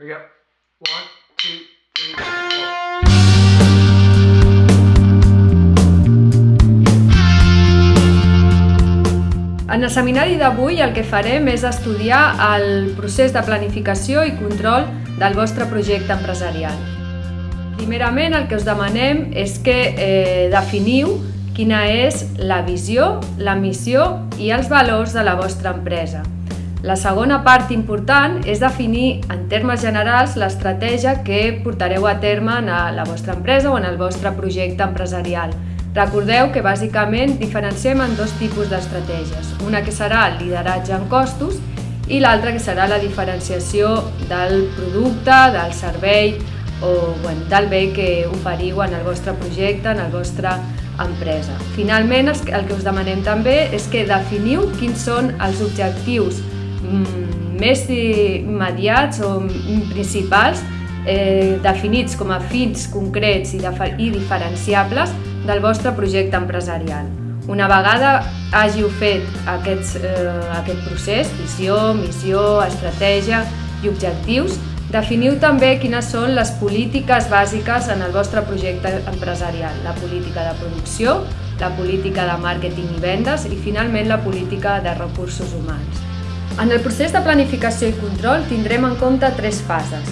We go. One, two, three, four. En el seminari d'avui el que farem és estudiar el procés de planificació i control del vostre projecte empresarial. Primerament el que us demanem és que eh, definiu quina és la visió, la missió i els valors de la vostra empresa. La segona part important és definir en termes generals l'estratègia que portareu a terme en la vostra empresa o en el vostre projecte empresarial. Recordeu que bàsicament diferenciem en dos tipus d'estratègies, una que serà el lideratge en costos i l'altra que serà la diferenciació del producte, del servei o bueno, del bé que oferiu en el vostre projecte, en el vostre empresa. Finalment, el que us demanem també és que definiu quins són els objectius més immediats o principals eh, definits com a fins concrets i, i diferenciables del vostre projecte empresarial. Una vegada hàgiu fet aquests, eh, aquest procés, visió, missió, estratègia i objectius, definiu també quines són les polítiques bàsiques en el vostre projecte empresarial, la política de producció, la política de màrqueting i vendes i finalment la política de recursos humans. En el procés de planificació i control tindrem en compte tres fases.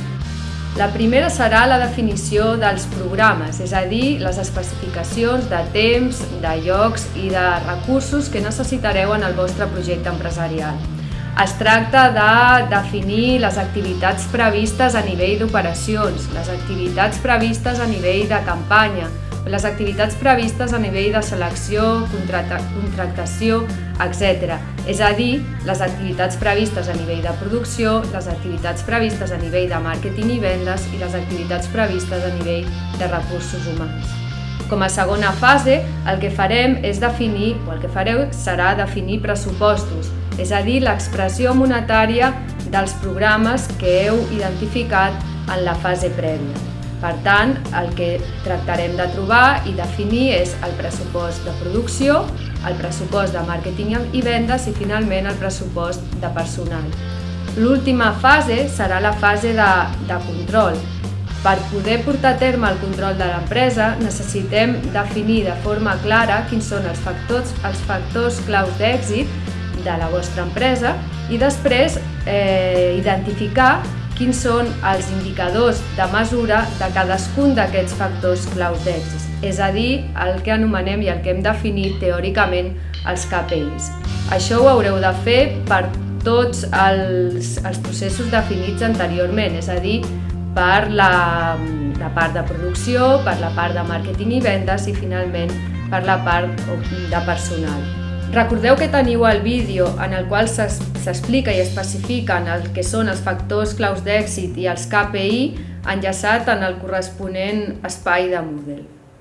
La primera serà la definició dels programes, és a dir, les especificacions de temps, de llocs i de recursos que necessitareu en el vostre projecte empresarial. Es tracta de definir les activitats previstes a nivell d'operacions, les activitats previstes a nivell de campanya, les activitats previstes a nivell de selecció, contractació, etc. És a dir, les activitats previstes a nivell de producció, les activitats previstes a nivell de màrqueting i vendes i les activitats previstes a nivell de recursos humans. Com a segona fase, el que farem és definir, o el que fareu serà definir pressupostos, és a dir, l'expressió monetària dels programes que heu identificat en la fase prèvia. Per tant, el que tractarem de trobar i definir és el pressupost de producció, el pressupost de màrqueting i vendes i finalment el pressupost de personal. L'última fase serà la fase de, de control. Per poder portar a terme el control de l'empresa necessitem definir de forma clara quins són els factors, els factors claus d'èxit de la vostra empresa i després eh, identificar quins són els indicadors de mesura de cadascun d'aquests factors claus d'èxit, és a dir, el que anomenem i el que hem definit teòricament els KPIs. Això ho haureu de fer per tots els, els processos definits anteriorment, és a dir, per la, la part de producció, per la part de màrqueting i vendes i finalment per la part de personal. Recordeu que teniu el vídeo en el qual s'explica i especifiquen el que són els factors claus d'èxit i els KPI enllaçat en el corresponent espai de Moodle.